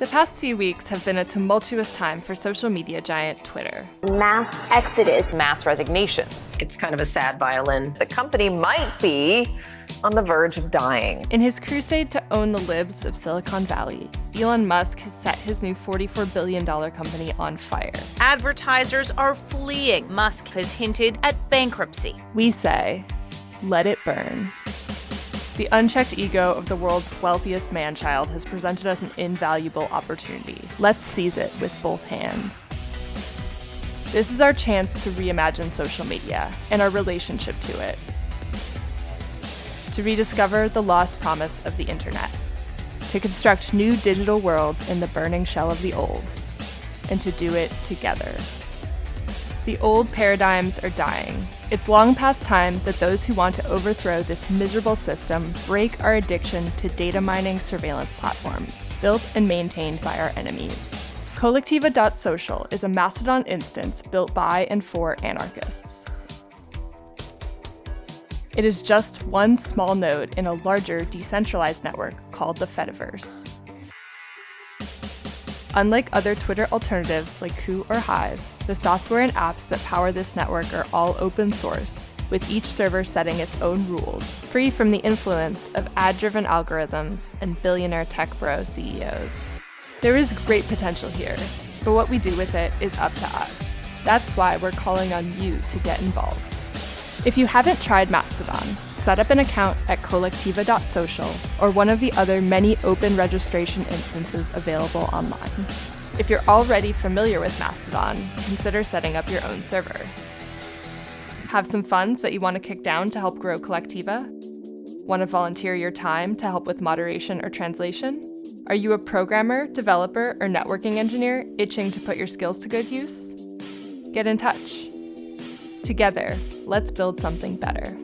The past few weeks have been a tumultuous time for social media giant Twitter. Mass exodus. Mass resignations. It's kind of a sad violin. The company might be on the verge of dying. In his crusade to own the libs of Silicon Valley, Elon Musk has set his new $44 billion company on fire. Advertisers are fleeing. Musk has hinted at bankruptcy. We say, let it burn. The unchecked ego of the world's wealthiest man-child has presented us an invaluable opportunity. Let's seize it with both hands. This is our chance to reimagine social media and our relationship to it. To rediscover the lost promise of the internet. To construct new digital worlds in the burning shell of the old. And to do it together. The old paradigms are dying. It's long past time that those who want to overthrow this miserable system break our addiction to data mining surveillance platforms, built and maintained by our enemies. Kolektiva.social is a Mastodon instance built by and for anarchists. It is just one small node in a larger decentralized network called the Fediverse. Unlike other Twitter alternatives like Koo or Hive, the software and apps that power this network are all open source, with each server setting its own rules, free from the influence of ad-driven algorithms and billionaire tech bro CEOs. There is great potential here, but what we do with it is up to us. That's why we're calling on you to get involved. If you haven't tried Mastodon, set up an account at kolektiva.social or one of the other many open registration instances available online. If you're already familiar with Mastodon, consider setting up your own server. Have some funds that you want to kick down to help grow Kolektiva? Want to volunteer your time to help with moderation or translation? Are you a programmer, developer, or networking engineer itching to put your skills to good use? Get in touch. Together, let's build something better.